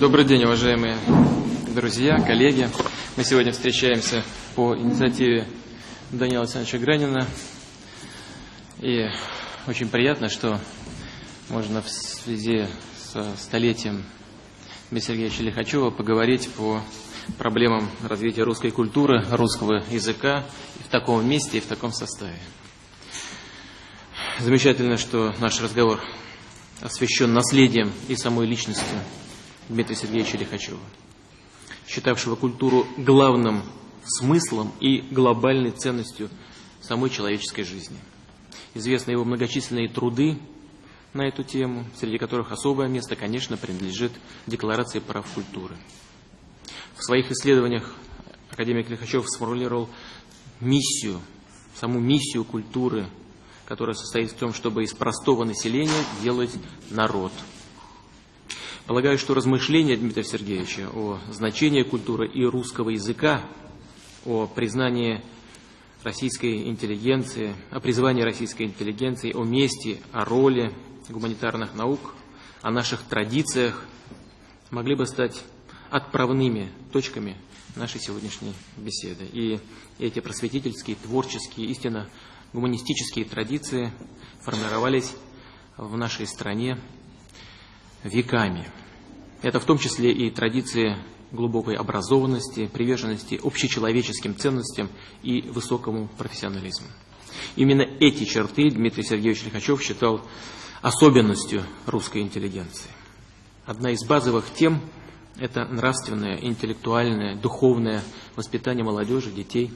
Добрый день, уважаемые друзья, коллеги. Мы сегодня встречаемся по инициативе Данила Александровича Гранина. И очень приятно, что можно в связи со столетием Дмитрия Сергеевича Лихачева поговорить по проблемам развития русской культуры, русского языка в таком месте и в таком составе. Замечательно, что наш разговор освящен наследием и самой личностью Дмитрия Сергеевича Лихачева, считавшего культуру главным смыслом и глобальной ценностью самой человеческой жизни. Известны его многочисленные труды на эту тему, среди которых особое место, конечно, принадлежит Декларации прав культуры. В своих исследованиях академик Лихачев сформулировал миссию, саму миссию культуры, которая состоит в том, чтобы из простого населения делать народ – Полагаю, что размышления Дмитрия Сергеевича о значении культуры и русского языка, о признании российской интеллигенции, о призвании российской интеллигенции, о месте, о роли гуманитарных наук, о наших традициях могли бы стать отправными точками нашей сегодняшней беседы. И эти просветительские, творческие, истинно гуманистические традиции формировались в нашей стране веками. Это в том числе и традиции глубокой образованности, приверженности общечеловеческим ценностям и высокому профессионализму. Именно эти черты Дмитрий Сергеевич Лихачев считал особенностью русской интеллигенции. Одна из базовых тем – это нравственное, интеллектуальное, духовное воспитание молодежи, детей.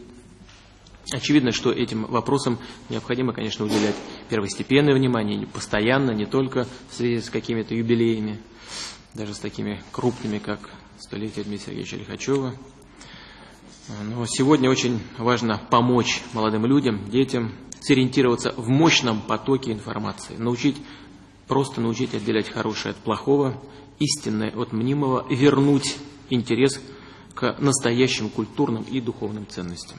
Очевидно, что этим вопросам необходимо, конечно, уделять первостепенное внимание, постоянно, не только в связи с какими-то юбилеями, даже с такими крупными, как столетие Дмитрия Сергеевича Лихачева. Но сегодня очень важно помочь молодым людям, детям сориентироваться в мощном потоке информации, научить, просто научить отделять хорошее от плохого, истинное от мнимого, вернуть интерес к настоящим культурным и духовным ценностям.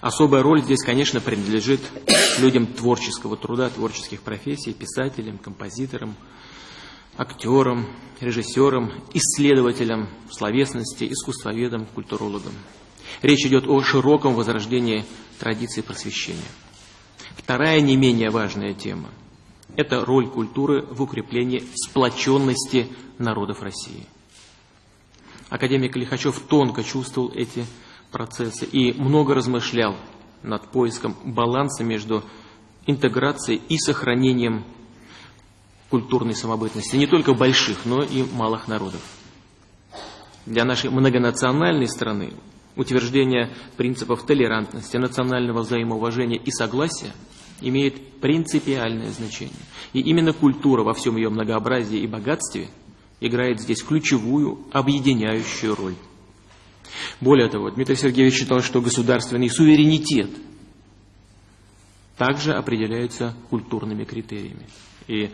Особая роль здесь, конечно, принадлежит людям творческого труда, творческих профессий, писателям, композиторам, актерам, режиссерам, исследователям словесности, искусствоведам, культурологам. Речь идет о широком возрождении традиций просвещения. Вторая не менее важная тема – это роль культуры в укреплении сплоченности народов России. Академик Лихачев тонко чувствовал эти процессы и много размышлял над поиском баланса между интеграцией и сохранением культурной самобытности не только больших, но и малых народов. Для нашей многонациональной страны утверждение принципов толерантности, национального взаимоуважения и согласия имеет принципиальное значение. И именно культура во всем ее многообразии и богатстве играет здесь ключевую объединяющую роль. Более того, Дмитрий Сергеевич считал, что государственный суверенитет также определяется культурными критериями. И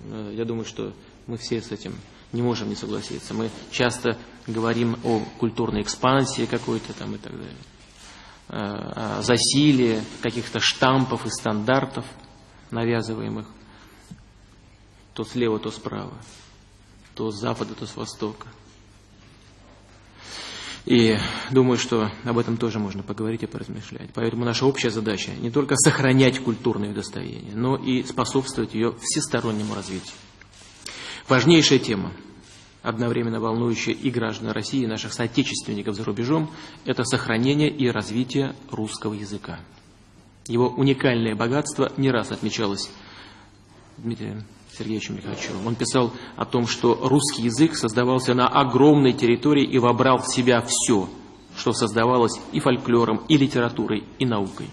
э, я думаю, что мы все с этим не можем не согласиться. Мы часто говорим о культурной экспансии какой-то там и так далее, э, о засилии каких-то штампов и стандартов, навязываемых то слева, то справа, то с запада, то с востока. И думаю, что об этом тоже можно поговорить и поразмышлять. Поэтому наша общая задача не только сохранять культурное достояние, но и способствовать ее всестороннему развитию. Важнейшая тема, одновременно волнующая и граждан России, и наших соотечественников за рубежом, это сохранение и развитие русского языка. Его уникальное богатство не раз отмечалось Дмитрием Сергеевичем Лихачевым. Он писал о том, что русский язык создавался на огромной территории и вобрал в себя все, что создавалось и фольклором, и литературой, и наукой.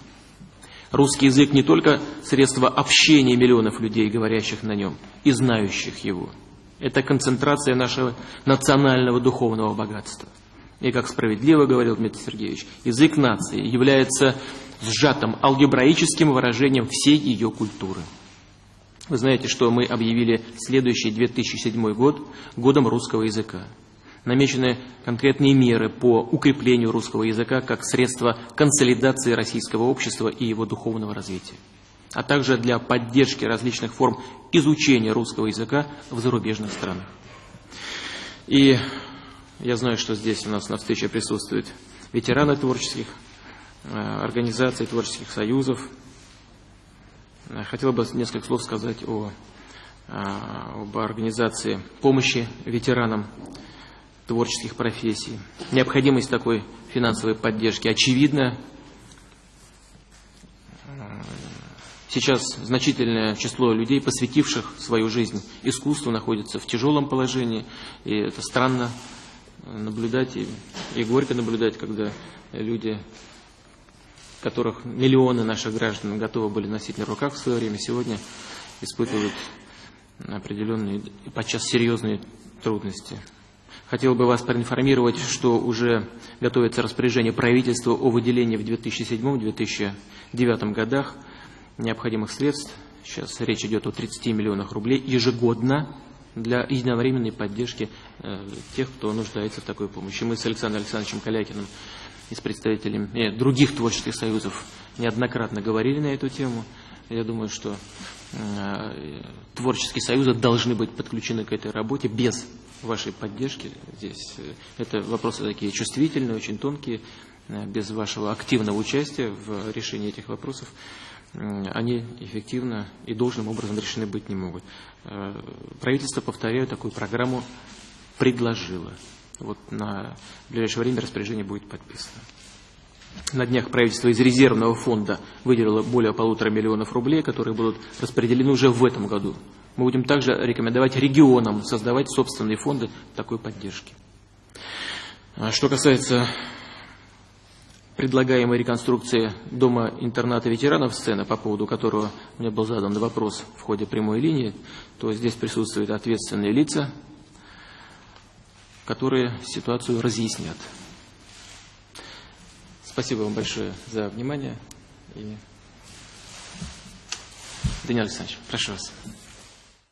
Русский язык не только средство общения миллионов людей, говорящих на нем, и знающих его. Это концентрация нашего национального духовного богатства. И, как справедливо говорил Дмитрий Сергеевич, язык нации является сжатым алгебраическим выражением всей ее культуры. Вы знаете, что мы объявили следующий 2007 год годом русского языка. Намечены конкретные меры по укреплению русского языка как средство консолидации российского общества и его духовного развития, а также для поддержки различных форм изучения русского языка в зарубежных странах. И я знаю, что здесь у нас на встрече присутствуют ветераны творческих э, организаций, творческих союзов. Э, хотел бы несколько слов сказать о, э, об организации помощи ветеранам творческих профессий. Необходимость такой финансовой поддержки очевидна. Сейчас значительное число людей, посвятивших свою жизнь искусству, находится в тяжелом положении, и это странно наблюдать и, и горько наблюдать, когда люди, которых миллионы наших граждан готовы были носить на руках в свое время, сегодня испытывают определенные подчас серьезные трудности. Хотел бы вас проинформировать, что уже готовится распоряжение правительства о выделении в 2007-2009 годах необходимых средств. Сейчас речь идет о 30 миллионах рублей ежегодно для единовременной поддержки э, тех, кто нуждается в такой помощи. Мы с Александром Александровичем Калякиным и с представителями э, других творческих союзов неоднократно говорили на эту тему. Я думаю, что э, творческие союзы должны быть подключены к этой работе без вашей поддержки. Здесь э, это вопросы такие чувствительные, очень тонкие. Э, без вашего активного участия в решении этих вопросов они эффективно и должным образом решены быть не могут. Правительство, повторяю, такую программу предложило. Вот на ближайшее время распоряжение будет подписано. На днях правительство из резервного фонда выделило более полутора миллионов рублей, которые будут распределены уже в этом году. Мы будем также рекомендовать регионам создавать собственные фонды такой поддержки. А что касается предлагаемой реконструкции дома-интерната ветеранов сцена, по поводу которого мне был задан вопрос в ходе прямой линии, то здесь присутствуют ответственные лица, которые ситуацию разъяснят. Спасибо вам большое за внимание. И... Даниил Александрович, прошу вас.